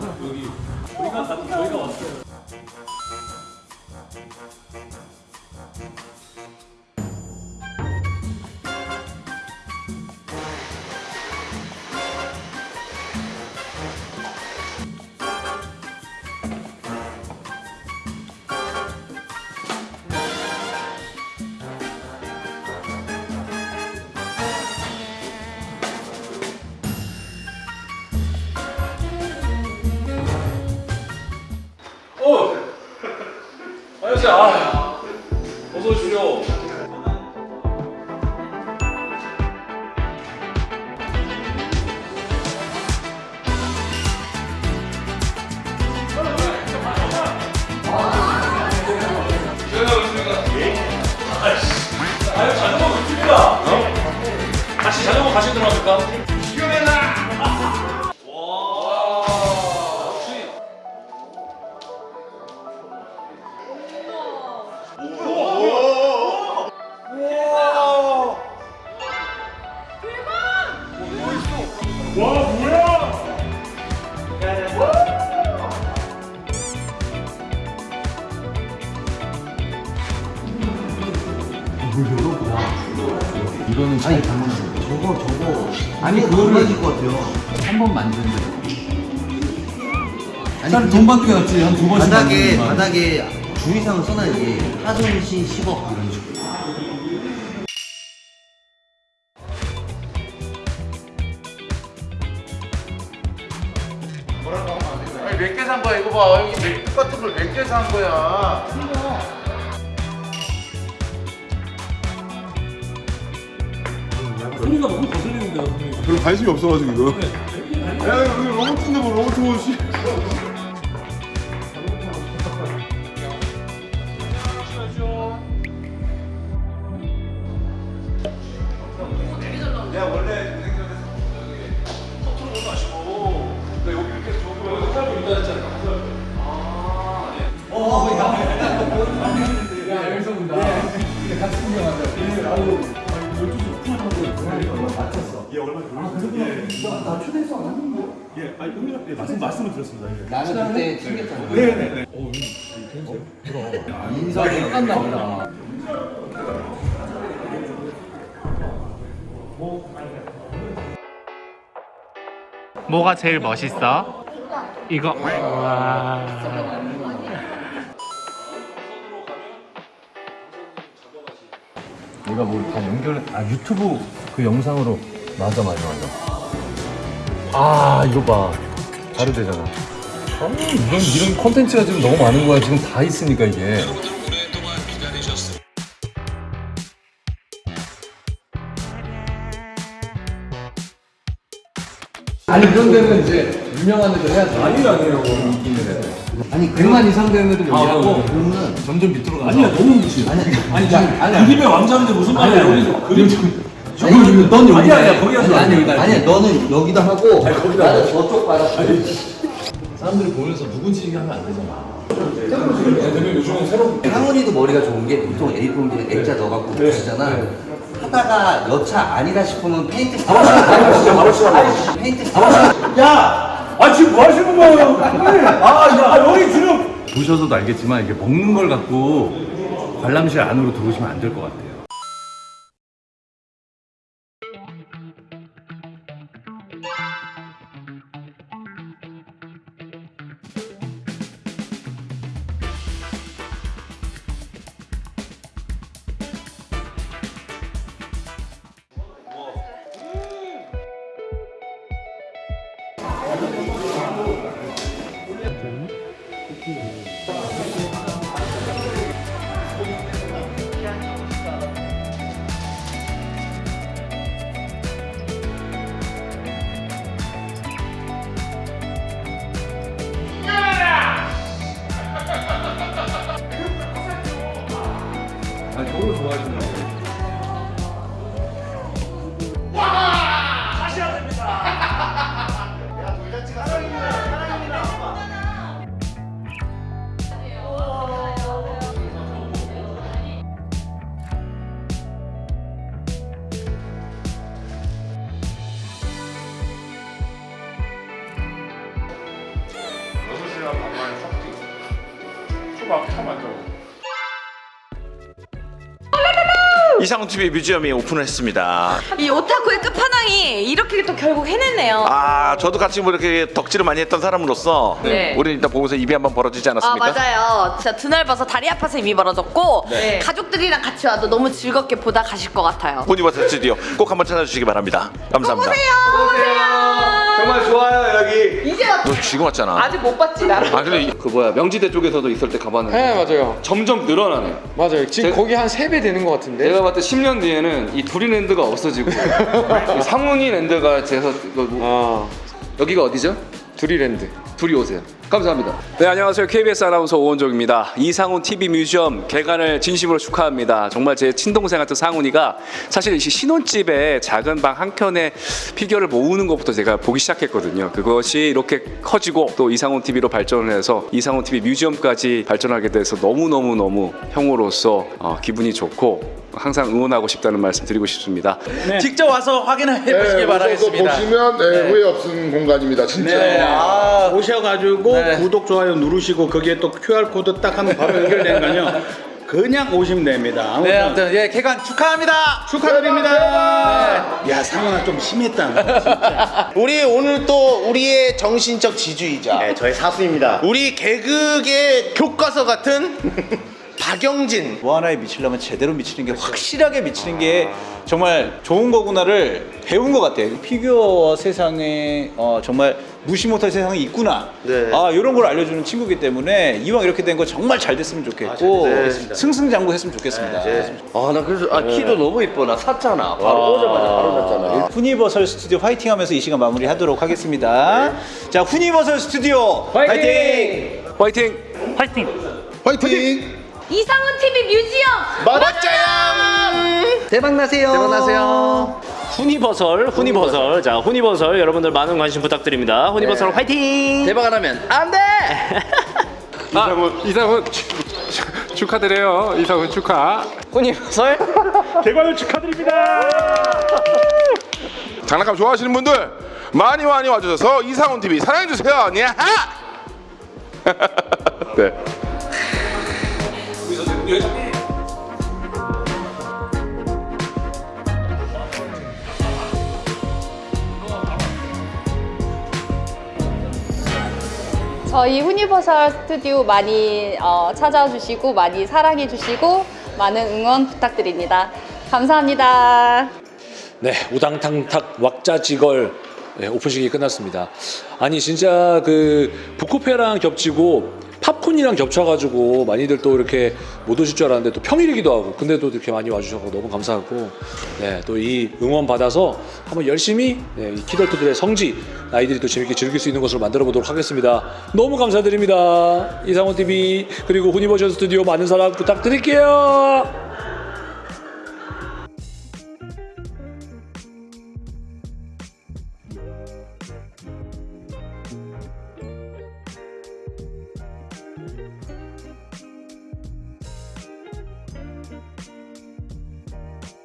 여기 저희가 가- 저희가 왔어요. 자전거 못입니다. 어? 같이 자전거 가시도록 합니까? 이거는 아니 저거 저거 아니 그거를 것 같아요. 한 번 만드는데. 아니 돈게 낫지 한 두 번씩 바닥에. 바닥에 주의사항 써놔야지 하전시 10억 이런 식으로. 아니 몇개 산 거야 이거 봐 여기 몇- 똑같은 걸 몇 개 산 거야 소리가 너무 거슬리는데요. 별로 관심이 없어가지고 이거. 야 이거 로봇인데 뭐 로봇 씨 예, 아니 형님 예, 말씀 말씀을 드렸습니다. 예. 나는 그때 챙겼잖아. 인사가 똑같나 보다 뭐가 제일 멋있어? 이거. 와. 내가 뭐다 연결 아 유튜브 그 영상으로 맞아 맞아 맞아 아 이거 봐. 바로 되잖아. 아, 이런 이런 콘텐츠가 지금 너무 많은 거야. 지금 다 있으니까 이게. 아니 이런 데는 이제 유명한 애들 해야지. 아니 아니라고 아니 백만 이상 되는 애들 아, 얘기하고 그러면 점점 밑으로 가서 아니야, 너무 무시. 아니 아니, 아니, 그림의 왕자인데 무슨 말이야, 여기서. 그림 저기 넌 여기 아니, 아니야, 거기 하지 아니 마. 아니 아니 너는 여기다 하고 나는 저쪽 봐라. 사람들이 보면서 누군지 얘기하면 안 되잖아 대표님 요즘은 새로 상훈이도 머리가 좋은 게 보통 A4 이제 액자 넣어갖고 붙이잖아. 하다가 여차 아니다 싶으면 페인트 바로 시작. 바로 시작. 페인트 바로 시작. 야! 아, 지금 뭐 하시는 거예요? 아, 야, 아, 여기 지금. 보셔서도 알겠지만 이게 먹는 걸 갖고 관람실 안으로 들어오시면 안 될 것 같아요. 아 이상훈 TV 뮤지엄이 오픈을 했습니다. 이 오타쿠의 끝판왕이 이렇게 또 결국 해냈네요. 아, 저도 같이 뭐 이렇게 덕질을 많이 했던 사람으로서 네. 우리 일단 보면서 입이 한번 벌어지지 아 않았습니까? 맞아요. 진짜 드넓어서 다리 아파서 이미 벌어졌고 네. 가족들이랑 같이 와도 너무 즐겁게 보다 가실 것 같아요. 보니버스 스튜디오 꼭 한번 찾아주시기 바랍니다. 감사합니다. 정말 좋아요 여기. 이제 왔너 지금 왔잖아. 아직 못 봤지 나를. 아 근데 이- 그 뭐야 명지대 쪽에서도 있을 때 가봤는데 네 맞아요 점점 늘어나네. 맞아요 지금 제- 거기 한 3배 되는 것 같은데 내가 봤을 때 10년 뒤에는 이 두리랜드가 없어지고 이 상훈이 랜드가 돼서 이거 뭐- 아 여기가 어디죠? 두리랜드 둘이 오세요. 감사합니다. 네 안녕하세요 KBS 아나운서 오원종입니다 이상훈 TV 뮤지엄 개관을 진심으로 축하합니다 정말 제 친동생 같은 상훈이가 사실 이 신혼집에 작은 방 한 켠에 피규어를 모으는 것부터 제가 보기 시작했거든요 그것이 이렇게 커지고 또 이상훈 TV로 발전을 해서 이상훈 TV 뮤지엄까지 발전하게 돼서 너무너무너무 형으로서 어, 기분이 좋고 항상 응원하고 싶다는 말씀 드리고 싶습니다 직접 와서 확인해 네, 보시기 바라겠습니다. 보시면 네, 후회 없는 공간입니다. 진짜. 네, 아, 오셔가지고 네. 구독 좋아요 누르시고 거기에 또 QR 코드 딱 하면 바로 연결되는 거요. 그냥 오시면 됩니다. 아무튼 네, 아무튼 예 개관 축하합니다. 축하드립니다. 야 상훈아 좀 심했다. 진짜. 우리 오늘 또 우리의 정신적 지주이자 네, 저의 사수입니다. 우리 개그의 교과서 같은 박영진 뭐 하나에 미치려면 제대로 미치는 게 확실하게 미치는 게 정말 좋은 거구나를 배운 것 같아요. 피규어 세상에 어, 정말 무시 못할 세상이 있구나. 네. 아 이런 걸 알려주는 친구기 때문에 이왕 이렇게 된 거 정말 잘 됐으면 좋겠고 승승장구 했으면 좋겠습니다. 아나 그래서 아 키도 너무 이뻐 나 샀잖아 바로 오자마자 바로 샀잖아 후니버설 스튜디오 화이팅 하면서 이 시간 마무리 하도록 하겠습니다. 자 후니버설 스튜디오 화이팅! 화이팅! 화이팅! 이 상훈 TV 뮤지엄 멋져요 대박 나세요 대박 나세요 후니버설, 후니버설. 자, 후니버설 여러분들 많은 관심 부탁드립니다. 후니버설 화이팅! 대박 안 하면 안돼 이상훈 이상훈 축하드려요 이상훈 축하 후니버설 개관을 축하드립니다. 장난감 좋아하시는 분들 많이 많이 와주셔서 이상훈 TV 사랑해주세요. 야하! 네. 저희 후니버설 스튜디오 많이 어, 찾아와 주시고 많이 사랑해 주시고 많은 응원 부탁드립니다. 감사합니다. 네, 우당탕탁 왁자지걸 네, 오픈식이 끝났습니다. 아니 진짜 그 북코페랑 겹치고 팝콘이랑 겹쳐가지고 많이들 또 이렇게 못 오실 줄 알았는데 또 평일이기도 하고 근데도 이렇게 많이 와주셔서 너무 감사하고 네, 또 이 응원 받아서 한번 열심히 네, 이 키덜트들의 성지 아이들이 또 재밌게 즐길 수 있는 것으로 만들어 보도록 하겠습니다. 너무 감사드립니다. 이상원 TV 그리고 후니버전 스튜디오 많은 사랑 부탁드릴게요.